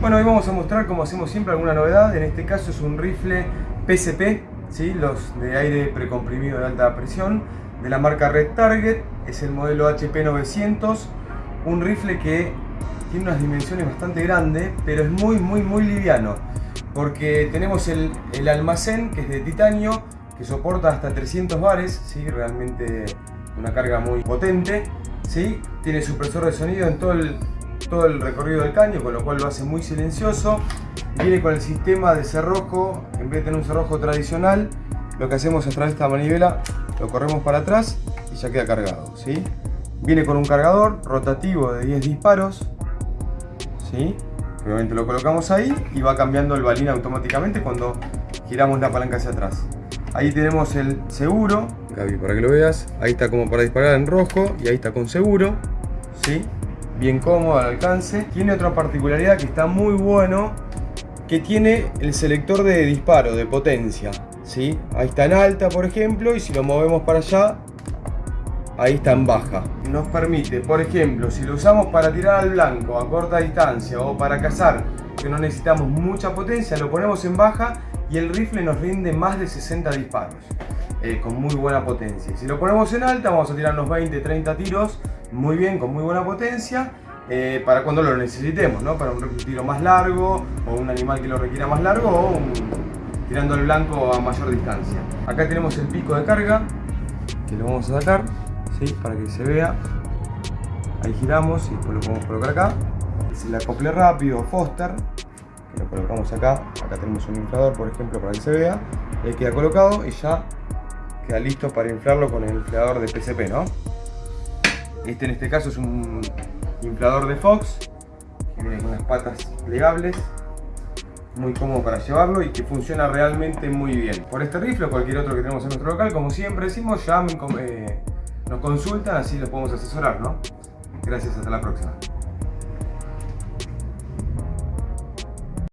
Bueno, hoy vamos a mostrar como hacemos siempre alguna novedad, en este caso es un rifle PCP, ¿sí? los de aire precomprimido de alta presión, de la marca Red Target, es el modelo HP 900, un rifle que tiene unas dimensiones bastante grandes, pero es muy muy muy liviano, porque tenemos el, el almacén que es de titanio, que soporta hasta 300 bares, ¿sí? realmente una carga muy potente, ¿sí? tiene supresor de sonido en todo el todo el recorrido del caño, con lo cual lo hace muy silencioso. Viene con el sistema de cerrojo, en vez de tener un cerrojo tradicional, lo que hacemos es traer esta manivela, lo corremos para atrás y ya queda cargado. ¿sí? Viene con un cargador rotativo de 10 disparos. ¿sí? Obviamente lo colocamos ahí y va cambiando el balín automáticamente cuando giramos la palanca hacia atrás. Ahí tenemos el seguro, Gaby, para que lo veas. Ahí está como para disparar en rojo y ahí está con seguro. ¿sí? Bien cómodo al alcance. Tiene otra particularidad que está muy bueno, que tiene el selector de disparo, de potencia. ¿sí? Ahí está en alta, por ejemplo, y si lo movemos para allá, ahí está en baja. Nos permite, por ejemplo, si lo usamos para tirar al blanco a corta distancia o para cazar, que no necesitamos mucha potencia, lo ponemos en baja y el rifle nos rinde más de 60 disparos. Eh, con muy buena potencia. Si lo ponemos en alta, vamos a tirar unos 20-30 tiros muy bien, con muy buena potencia, eh, para cuando lo necesitemos, ¿no? Para un tiro más largo, o un animal que lo requiera más largo, o tirando el blanco a mayor distancia. Acá tenemos el pico de carga, que lo vamos a sacar, ¿sí? Para que se vea. Ahí giramos y después lo podemos colocar acá. Es el acople rápido, Foster, que lo colocamos acá. Acá tenemos un inflador, por ejemplo, para que se vea. Ahí queda colocado y ya queda listo para inflarlo con el inflador de PCP, ¿no? Este en este caso es un inflador de Fox, con las patas plegables, muy cómodo para llevarlo y que funciona realmente muy bien. Por este rifle o cualquier otro que tenemos en nuestro local, como siempre decimos, llamen, eh, nos consultan, así los podemos asesorar, ¿no? Gracias, hasta la próxima.